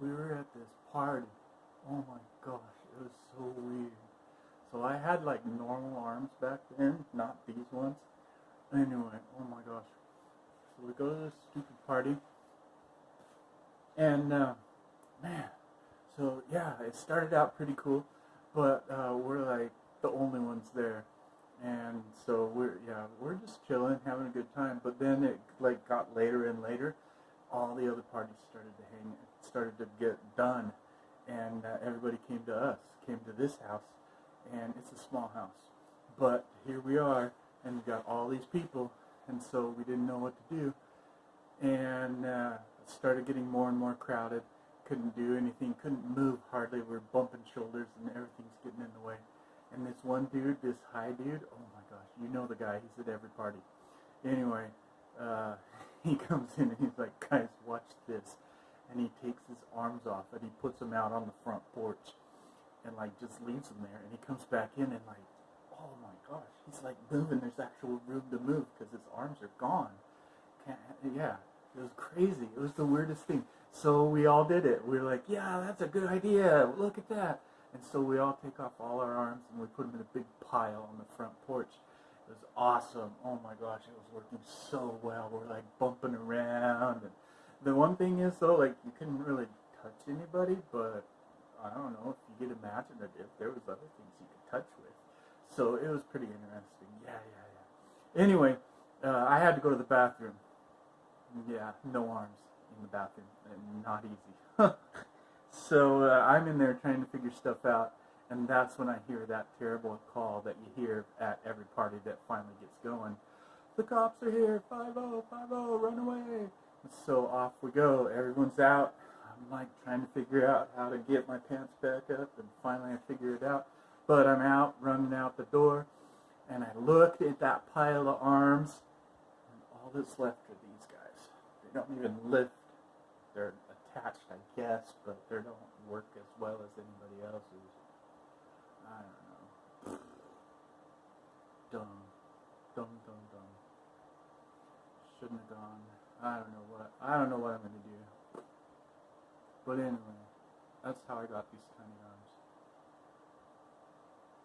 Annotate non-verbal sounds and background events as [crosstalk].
we were at this party. Oh my gosh, it was so weird. So I had like normal arms back then, not these ones. Anyway, oh my gosh. So we go to this stupid party. And uh, man, so yeah, it started out pretty cool, but uh, we're like the only ones there. And so we're yeah, we're just chilling, having a good time. But then it like got later and later, all the other parties started to hang, started to get done, and uh, everybody came to us, came to this house, and it's a small house. But here we are, and we got all these people, and so we didn't know what to do, and uh, started getting more and more crowded. Couldn't do anything, couldn't move hardly. We're bumping shoulders, and everything's getting in the way. And this one dude, this high dude, oh my gosh, you know the guy. He's at every party. Anyway, uh, [laughs] he comes in and he's like, guys, watch this. And he takes his arms off and he puts them out on the front porch and like just leaves them there. And he comes back in and like, oh my gosh, he's like moving. There's actual room to move because his arms are gone. Can't, yeah, it was crazy. It was the weirdest thing. So we all did it. We were like, yeah, that's a good idea. Look at that. And so we all take off all our arms and we put them in a big pile on the front porch. It was awesome. Oh my gosh, it was working so well. We're like bumping around. And the one thing is though, like you couldn't really touch anybody, but I don't know if you get imaginative, there was other things you could touch with. So it was pretty interesting. Yeah, yeah, yeah. Anyway, uh, I had to go to the bathroom. Yeah, no arms in the bathroom, not easy. [laughs] so uh, I'm in there trying to figure stuff out, and that's when I hear that terrible call that you hear at every party that finally gets going. The cops are here, 5 0, 5 0, run away. So off we go. Everyone's out. I'm like trying to figure out how to get my pants back up, and finally I figure it out. But I'm out, running out the door, and I looked at that pile of arms, and all that's left are these guys. They don't even lift. They're attached, I guess, but they don't work as well as anybody else's. I don't know. Dumb. Dumb, dumb, dumb. Shouldn't have gone. I don't know what. I don't know what I'm going to do. But anyway, that's how I got these tiny arms.